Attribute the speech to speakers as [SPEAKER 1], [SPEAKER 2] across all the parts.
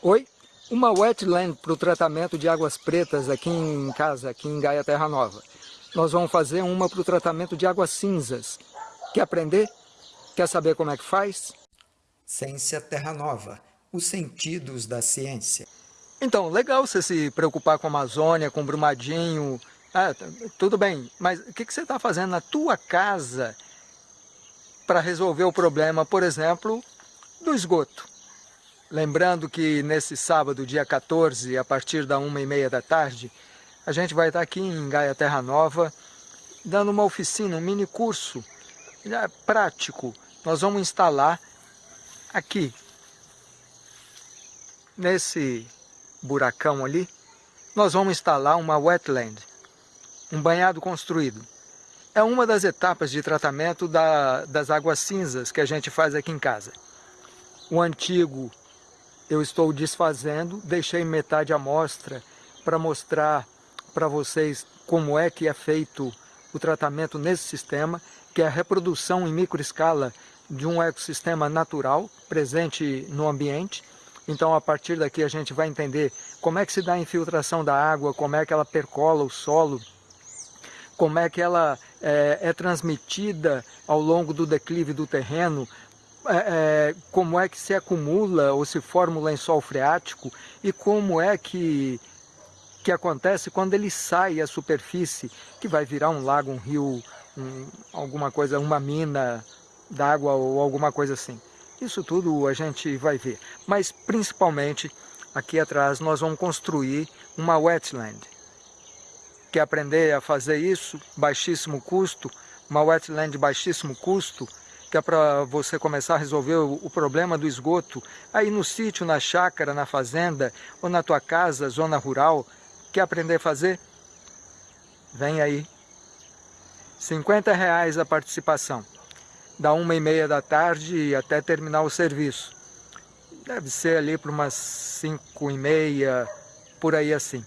[SPEAKER 1] Oi? Uma wetland para o tratamento de águas pretas aqui em casa, aqui em Gaia Terra Nova. Nós vamos fazer uma para o tratamento de águas cinzas. Quer aprender? Quer saber como é que faz?
[SPEAKER 2] Ciência Terra Nova, os sentidos da ciência.
[SPEAKER 1] Então, legal você se preocupar com a Amazônia, com o Brumadinho, ah, tudo bem, mas o que, que você está fazendo na tua casa para resolver o problema, por exemplo, do esgoto? Lembrando que nesse sábado, dia 14, a partir da uma e meia da tarde, a gente vai estar aqui em Gaia Terra Nova, dando uma oficina, um mini curso é prático. Nós vamos instalar aqui, nesse buracão ali, nós vamos instalar uma wetland, um banhado construído. É uma das etapas de tratamento da, das águas cinzas que a gente faz aqui em casa. O antigo eu estou desfazendo, deixei metade amostra para mostrar para vocês como é que é feito o tratamento nesse sistema, que é a reprodução em microescala de um ecossistema natural presente no ambiente. Então, a partir daqui, a gente vai entender como é que se dá a infiltração da água, como é que ela percola o solo, como é que ela é, é transmitida ao longo do declive do terreno, é, é, como é que se acumula ou se forma o lençol freático e como é que, que acontece quando ele sai à superfície, que vai virar um lago, um rio, um, alguma coisa, uma mina d'água ou alguma coisa assim. Isso tudo a gente vai ver, mas principalmente aqui atrás nós vamos construir uma wetland. Quer aprender a fazer isso, baixíssimo custo, uma wetland de baixíssimo custo, que é para você começar a resolver o, problema do esgoto, aí no sítio, na chácara, na fazenda, ou na tua casa, zona rural, quer aprender a fazer? Vem aí. 50 reais a participação, da uma e meia da tarde até terminar o serviço. Deve ser ali para umas cinco e meia, por aí assim.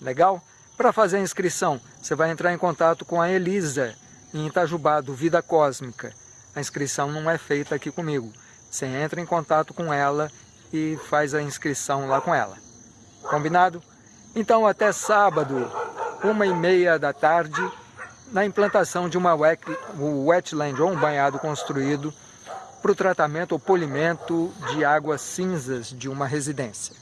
[SPEAKER 1] Legal? Para fazer a inscrição, você vai entrar em contato com a Elisa, em Itajubá, do Vida Cósmica. A inscrição não é feita aqui comigo. Você entra em contato com ela e faz a inscrição lá com ela. Combinado? Então até sábado, uma e meia da tarde, na implantação de uma wetland ou um banhado construído para o tratamento ou polimento de águas cinzas de uma residência.